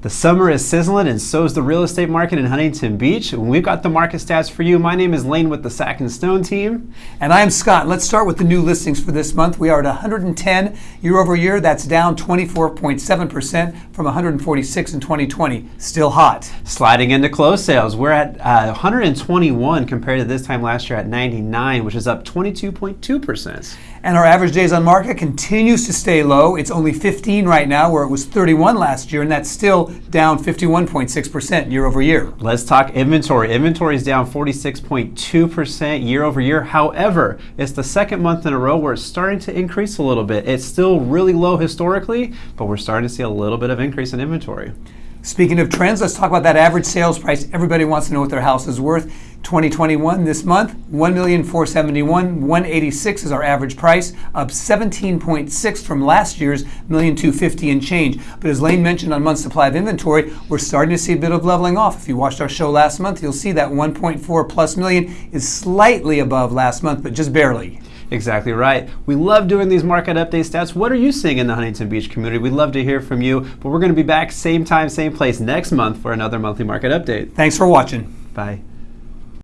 The summer is sizzling and so is the real estate market in Huntington Beach. And we've got the market stats for you. My name is Lane with the Sack and Stone team. And I am Scott. Let's start with the new listings for this month. We are at 110 year over year. That's down 24.7% from 146 in 2020. Still hot. Sliding into close sales, we're at uh, 121 compared to this time last year at 99, which is up 22.2%. And our average days on market continues to stay low. It's only 15 right now, where it was 31 last year, and that's still down 51.6% year over year. Let's talk inventory. Inventory is down 46.2% year over year. However, it's the second month in a row where it's starting to increase a little bit. It's still really low historically, but we're starting to see a little bit of increase in inventory. Speaking of trends, let's talk about that average sales price. Everybody wants to know what their house is worth. 2021 this month, 1,471, 186 is our average price, up 17.6 from last year's 1,250 and change. But as Lane mentioned on month supply of inventory, we're starting to see a bit of leveling off. If you watched our show last month, you'll see that 1.4 plus million is slightly above last month, but just barely. Exactly right. We love doing these market update stats. What are you seeing in the Huntington Beach community? We'd love to hear from you, but we're going to be back same time, same place next month for another monthly market update. Thanks for watching. Bye.